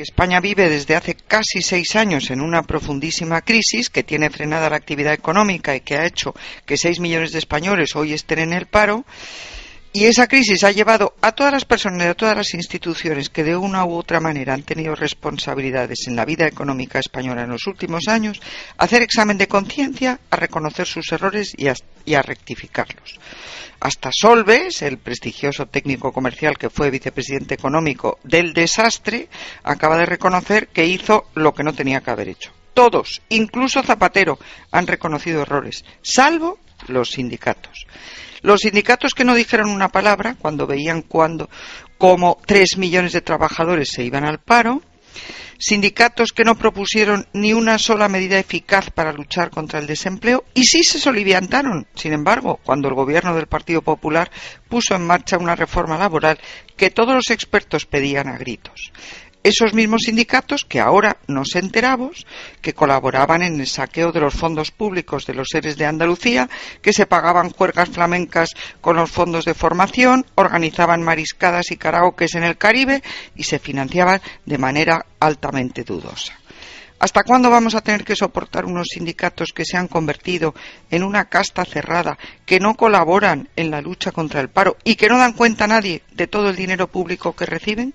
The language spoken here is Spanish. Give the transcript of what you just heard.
España vive desde hace casi seis años en una profundísima crisis que tiene frenada la actividad económica y que ha hecho que seis millones de españoles hoy estén en el paro. Y esa crisis ha llevado a todas las personas y a todas las instituciones que de una u otra manera han tenido responsabilidades en la vida económica española en los últimos años a hacer examen de conciencia, a reconocer sus errores y a, y a rectificarlos. Hasta Solves, el prestigioso técnico comercial que fue vicepresidente económico del desastre, acaba de reconocer que hizo lo que no tenía que haber hecho. Todos, incluso Zapatero, han reconocido errores, salvo los sindicatos. Los sindicatos que no dijeron una palabra cuando veían cuando, cómo tres millones de trabajadores se iban al paro, sindicatos que no propusieron ni una sola medida eficaz para luchar contra el desempleo y sí se soliviantaron, sin embargo, cuando el gobierno del Partido Popular puso en marcha una reforma laboral que todos los expertos pedían a gritos esos mismos sindicatos que ahora nos enteramos que colaboraban en el saqueo de los fondos públicos de los seres de Andalucía, que se pagaban juergas flamencas con los fondos de formación, organizaban mariscadas y karaokes en el Caribe y se financiaban de manera altamente dudosa. ¿Hasta cuándo vamos a tener que soportar unos sindicatos que se han convertido en una casta cerrada, que no colaboran en la lucha contra el paro y que no dan cuenta a nadie de todo el dinero público que reciben?